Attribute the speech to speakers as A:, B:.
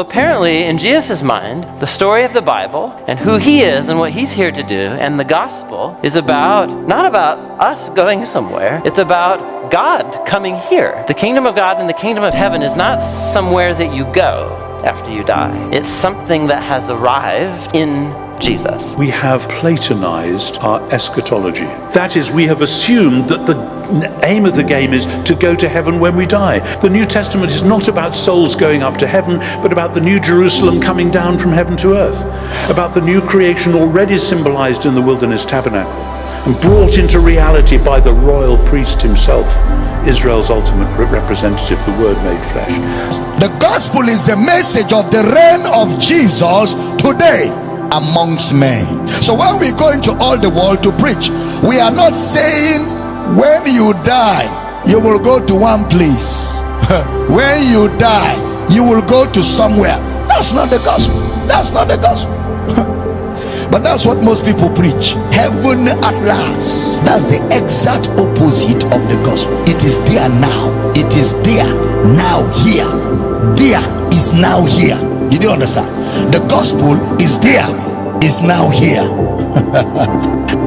A: apparently, in Jesus' mind, the story of the Bible and who he is and what he's here to do and the gospel is about, not about us going somewhere, it's about God coming here. The kingdom of God and the kingdom of heaven is not somewhere that you go after you die, it's something that has arrived in Jesus.
B: We have Platonized our eschatology. That is, we have assumed that the aim of the game is to go to heaven when we die. The New Testament is not about souls going up to heaven, but about the new Jerusalem coming down from heaven to earth, about the new creation already symbolized in the wilderness tabernacle and brought into reality by the royal priest himself, Israel's ultimate representative, the Word made flesh.
C: The gospel is the message of the reign of Jesus today amongst men. So when we go into all the world to preach, we are not saying when you die, you will go to one place. when you die, you will go to somewhere. That's not the gospel. That's not the gospel. but that's what most people preach. Heaven at last. That's the exact opposite of the gospel. It is there now. It is there now here. There is now here. Did you understand? The gospel is there, is now here.